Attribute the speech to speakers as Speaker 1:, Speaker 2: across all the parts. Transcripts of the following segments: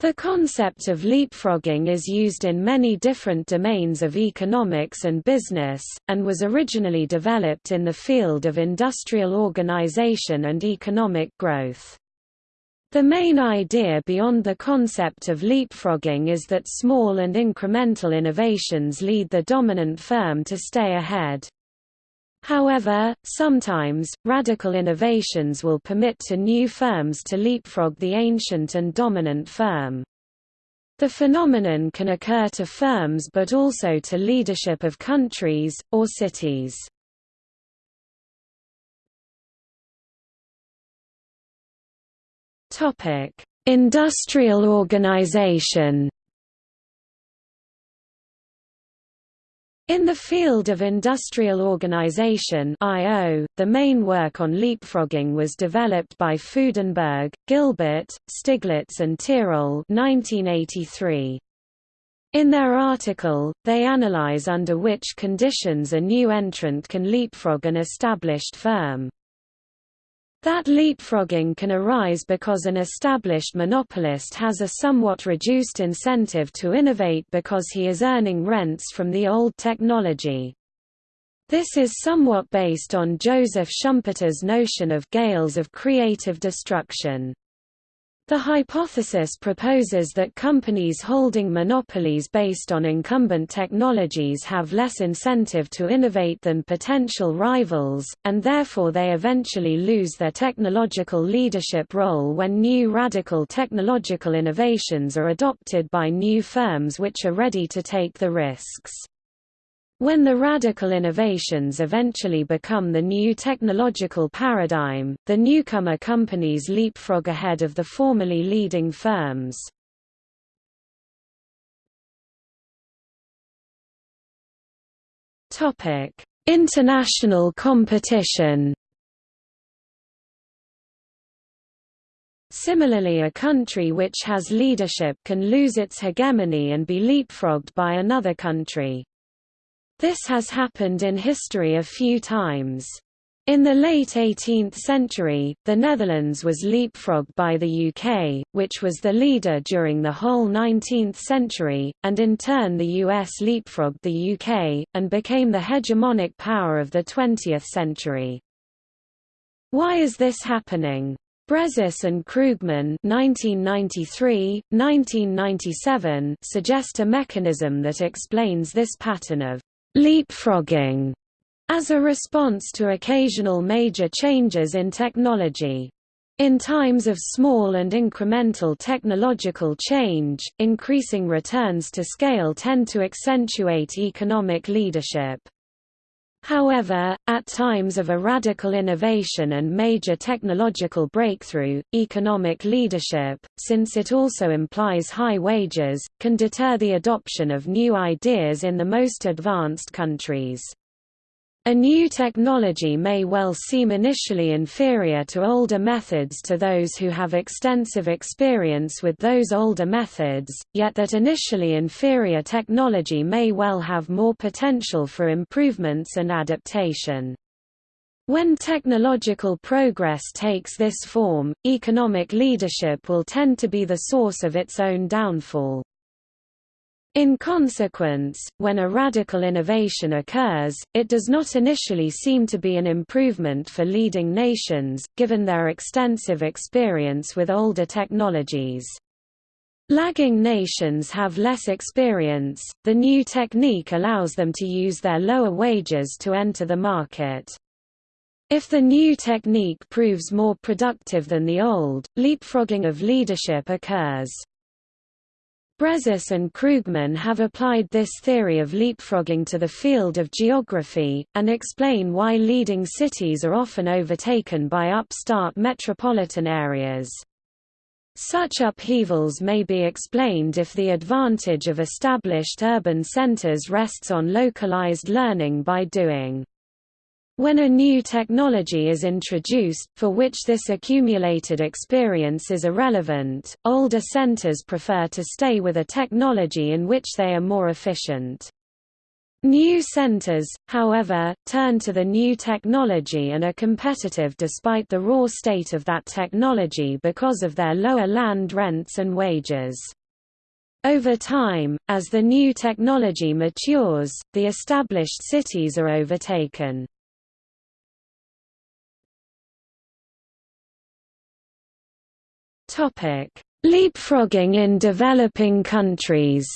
Speaker 1: The concept of leapfrogging is used in many different domains of economics and business, and was originally developed in the field of industrial organization and economic growth. The main idea beyond the concept of leapfrogging is that small and incremental innovations lead the dominant firm to stay ahead. However, sometimes, radical innovations will permit to new firms to leapfrog the ancient and dominant firm. The phenomenon can occur to firms but also to leadership of countries, or cities. Industrial organization In the field of industrial organization (IO), the main work on leapfrogging was developed by Fudenberg, Gilbert, Stiglitz and Tirole 1983. In their article, they analyze under which conditions a new entrant can leapfrog an established firm. That leapfrogging can arise because an established monopolist has a somewhat reduced incentive to innovate because he is earning rents from the old technology. This is somewhat based on Joseph Schumpeter's notion of gales of creative destruction. The hypothesis proposes that companies holding monopolies based on incumbent technologies have less incentive to innovate than potential rivals, and therefore they eventually lose their technological leadership role when new radical technological innovations are adopted by new firms which are ready to take the risks. When the radical innovations eventually become the new technological paradigm, the newcomer companies leapfrog ahead of the formerly leading firms. International competition Similarly a country which has leadership can lose its hegemony and be leapfrogged by another country. This has happened in history a few times. In the late 18th century, the Netherlands was leapfrogged by the UK, which was the leader during the whole 19th century, and in turn the US leapfrogged the UK, and became the hegemonic power of the 20th century. Why is this happening? Brezis and Krugman 1993, 1997 suggest a mechanism that explains this pattern of leapfrogging as a response to occasional major changes in technology. In times of small and incremental technological change, increasing returns to scale tend to accentuate economic leadership. However, at times of a radical innovation and major technological breakthrough, economic leadership, since it also implies high wages, can deter the adoption of new ideas in the most advanced countries. A new technology may well seem initially inferior to older methods to those who have extensive experience with those older methods, yet that initially inferior technology may well have more potential for improvements and adaptation. When technological progress takes this form, economic leadership will tend to be the source of its own downfall. In consequence, when a radical innovation occurs, it does not initially seem to be an improvement for leading nations, given their extensive experience with older technologies. Lagging nations have less experience, the new technique allows them to use their lower wages to enter the market. If the new technique proves more productive than the old, leapfrogging of leadership occurs. Brezis and Krugman have applied this theory of leapfrogging to the field of geography, and explain why leading cities are often overtaken by upstart metropolitan areas. Such upheavals may be explained if the advantage of established urban centers rests on localized learning by doing. When a new technology is introduced, for which this accumulated experience is irrelevant, older centers prefer to stay with a technology in which they are more efficient. New centers, however, turn to the new technology and are competitive despite the raw state of that technology because of their lower land rents and wages. Over time, as the new technology matures, the established cities are overtaken. Leapfrogging in developing countries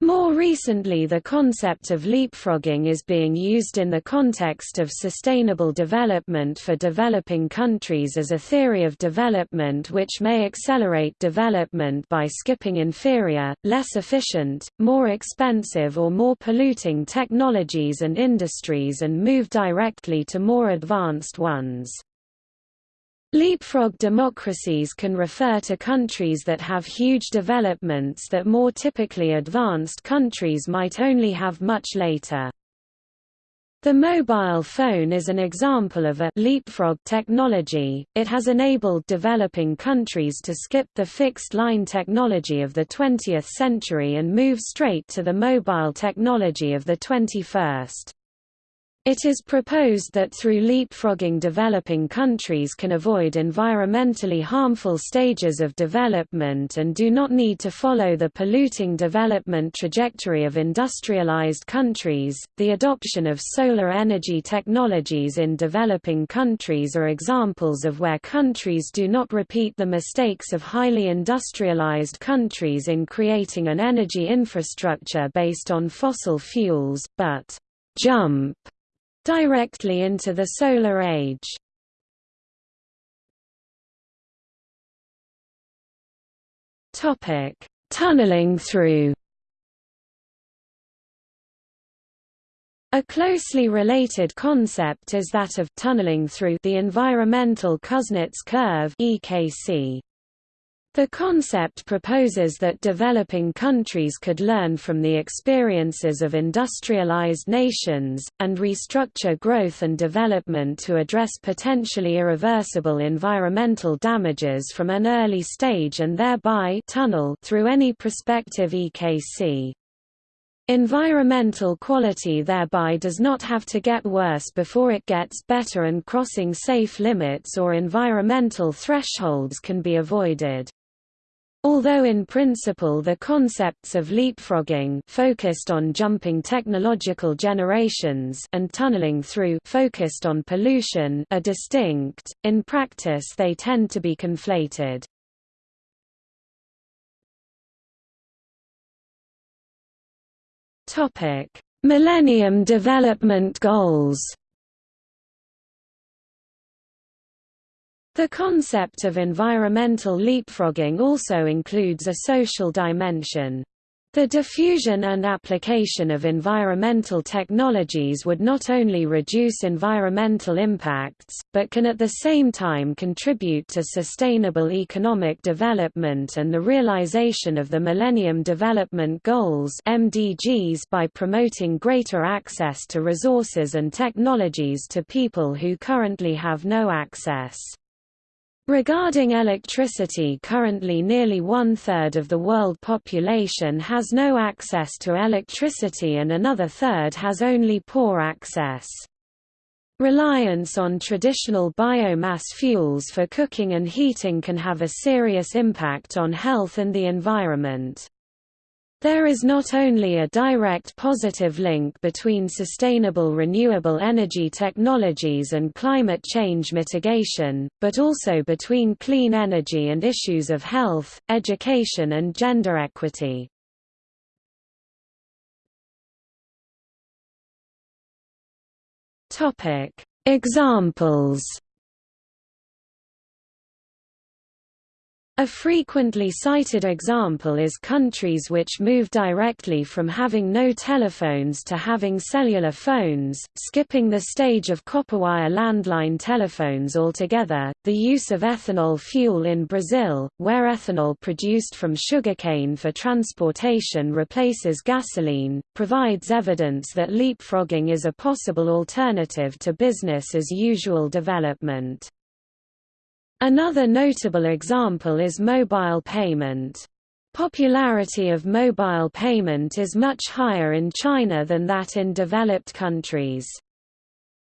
Speaker 1: More recently the concept of leapfrogging is being used in the context of sustainable development for developing countries as a theory of development which may accelerate development by skipping inferior, less efficient, more expensive or more polluting technologies and industries and move directly to more advanced ones. Leapfrog democracies can refer to countries that have huge developments that more typically advanced countries might only have much later. The mobile phone is an example of a leapfrog technology. It has enabled developing countries to skip the fixed line technology of the 20th century and move straight to the mobile technology of the 21st. It is proposed that through leapfrogging developing countries can avoid environmentally harmful stages of development and do not need to follow the polluting development trajectory of industrialized countries. The adoption of solar energy technologies in developing countries are examples of where countries do not repeat the mistakes of highly industrialized countries in creating an energy infrastructure based on fossil fuels, but jump directly into the solar age. Topic: Tunneling through. A closely related concept is that of tunneling through the environmental Kuznets curve (EKC). The concept proposes that developing countries could learn from the experiences of industrialized nations, and restructure growth and development to address potentially irreversible environmental damages from an early stage and thereby tunnel through any prospective EKC. Environmental quality thereby does not have to get worse before it gets better and crossing safe limits or environmental thresholds can be avoided. Although in principle the concepts of leapfrogging focused on jumping technological generations and tunneling through focused on pollution are distinct, in practice they tend to be conflated. Topic: Millennium Development Goals The concept of environmental leapfrogging also includes a social dimension. The diffusion and application of environmental technologies would not only reduce environmental impacts, but can at the same time contribute to sustainable economic development and the realization of the Millennium Development Goals (MDGs) by promoting greater access to resources and technologies to people who currently have no access. Regarding electricity currently nearly one-third of the world population has no access to electricity and another third has only poor access. Reliance on traditional biomass fuels for cooking and heating can have a serious impact on health and the environment. There is not only a direct positive link between sustainable renewable energy technologies and climate change mitigation, but also between clean energy and issues of health, education and gender equity. Examples A frequently cited example is countries which move directly from having no telephones to having cellular phones, skipping the stage of copperwire landline telephones altogether. The use of ethanol fuel in Brazil, where ethanol produced from sugarcane for transportation replaces gasoline, provides evidence that leapfrogging is a possible alternative to business as usual development. Another notable example is mobile payment. Popularity of mobile payment is much higher in China than that in developed countries.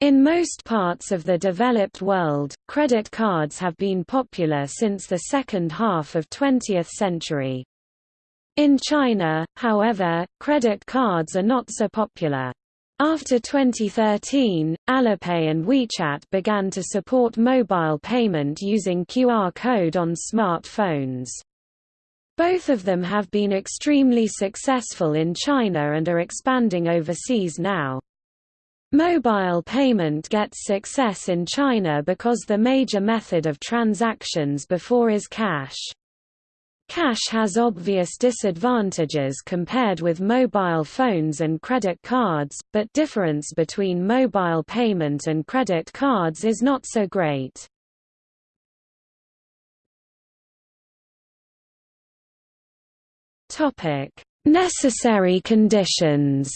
Speaker 1: In most parts of the developed world, credit cards have been popular since the second half of 20th century. In China, however, credit cards are not so popular. After 2013, Alipay and WeChat began to support mobile payment using QR code on smartphones. Both of them have been extremely successful in China and are expanding overseas now. Mobile payment gets success in China because the major method of transactions before is cash. Cash has obvious disadvantages compared with mobile phones and credit cards, but difference between mobile payment and credit cards is not so great. Necessary conditions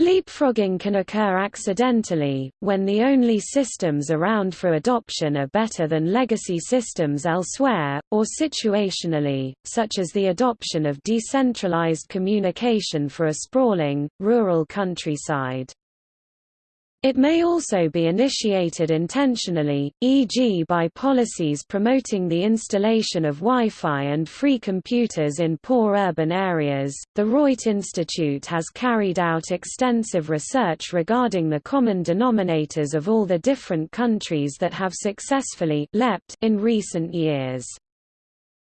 Speaker 1: Leapfrogging can occur accidentally, when the only systems around for adoption are better than legacy systems elsewhere, or situationally, such as the adoption of decentralized communication for a sprawling, rural countryside. It may also be initiated intentionally, e.g. by policies promoting the installation of Wi-Fi and free computers in poor urban areas. The Reut Institute has carried out extensive research regarding the common denominators of all the different countries that have successfully leapt in recent years.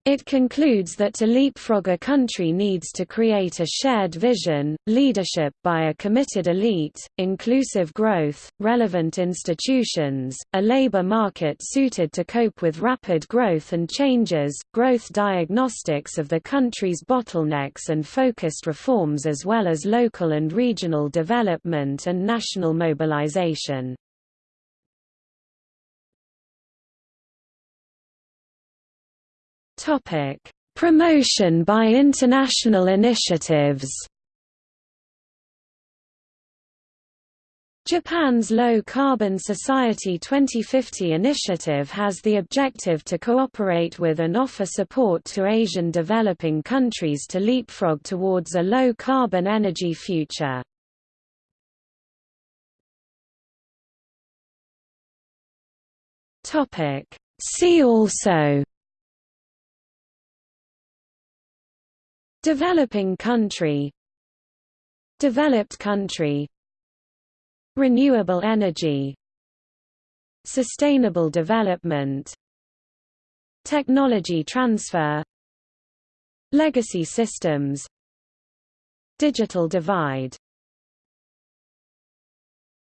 Speaker 1: It concludes that to leapfrog a country needs to create a shared vision, leadership by a committed elite, inclusive growth, relevant institutions, a labor market suited to cope with rapid growth and changes, growth diagnostics of the country's bottlenecks and focused reforms as well as local and regional development and national mobilization. Topic: Promotion by international initiatives. Japan's Low Carbon Society 2050 initiative has the objective to cooperate with and offer support to Asian developing countries to leapfrog towards a low-carbon energy future. See also Developing country. Developed country. Renewable energy. Sustainable development. Technology transfer. Legacy systems. Digital divide